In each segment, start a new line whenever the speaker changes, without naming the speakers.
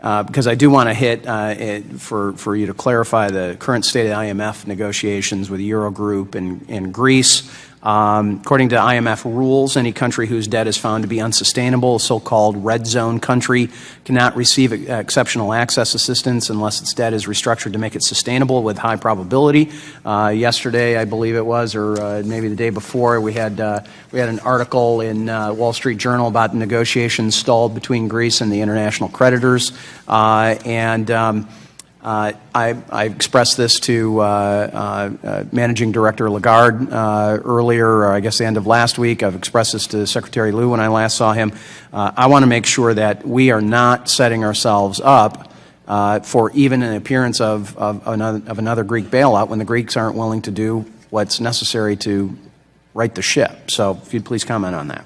uh, because I do want to hit uh, it, for, for you to clarify the current state of IMF negotiations with Eurogroup and, and Greece. Um, according to IMF rules, any country whose debt is found to be unsustainable, a so-called red zone country, cannot receive exceptional access assistance unless its debt is restructured to make it sustainable with high probability. Uh, yesterday, I believe it was, or uh, maybe the day before, we had uh, we had an article in uh, Wall Street Journal about negotiations stalled between Greece and the international creditors, uh, and. Um, I, I, expressed this to uh, uh, uh Managing Director Lagarde uh, earlier, I guess the end of last week. I've expressed this to Secretary Lew when I last saw him. Uh, I want to make sure that we are not setting ourselves up for even an appearance of, of another Greek bailout when the Greeks aren't willing to do what's necessary to right the ship. So if you'd please comment on that.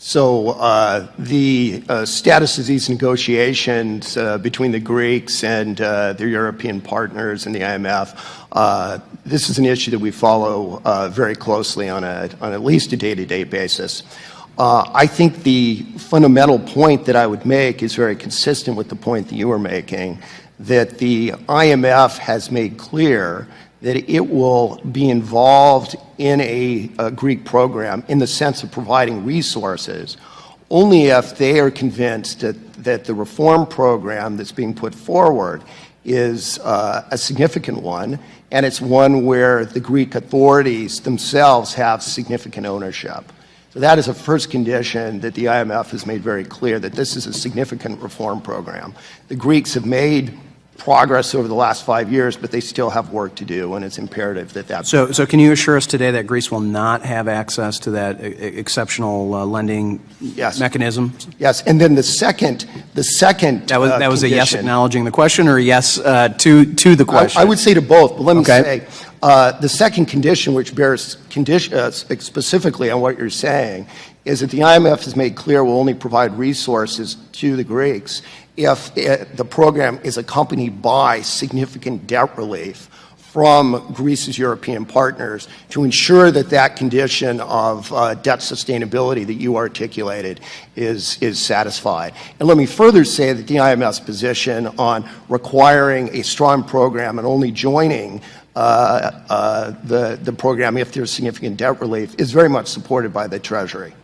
So uh, the uh, status of these negotiations uh, between the Greeks and uh, their European partners and the IMF, uh, this is an issue that we follow uh, very closely on, a, on at least a day-to-day -day basis. I think the fundamental point that I would make is very consistent with the point that you were making, that the IMF has made clear that it will be involved in a, a, Greek program in the sense of providing resources only if they are convinced that, that the reform program that's being put forward is uh, a significant one and it's one where the Greek authorities themselves have significant ownership. So that is a first condition that the IMF has made very clear that this is a significant reform program. The Greeks have made progress over the last five years, but they still have work to do, and it's imperative that that.
So, so can you assure us today that Greece will not have access to that exceptional uh, lending
yes.
mechanism?
Yes, and then the second, the second.
That was
uh,
that was a yes acknowledging the question, or yes uh, to to the question.
I, I, would say to both, but let me okay. say. Uh, the second condition, which bears condition, uh, specifically on what you're saying, is that the IMF has made clear will only provide resources to the Greeks if it, the program is accompanied by significant debt relief from Greece's European partners to ensure that that condition of uh, debt sustainability that you articulated is, is satisfied. And let me further say that the IMF's position on requiring a strong program and only joining uh, uh, the, the program if there's significant debt relief is very much supported by the Treasury.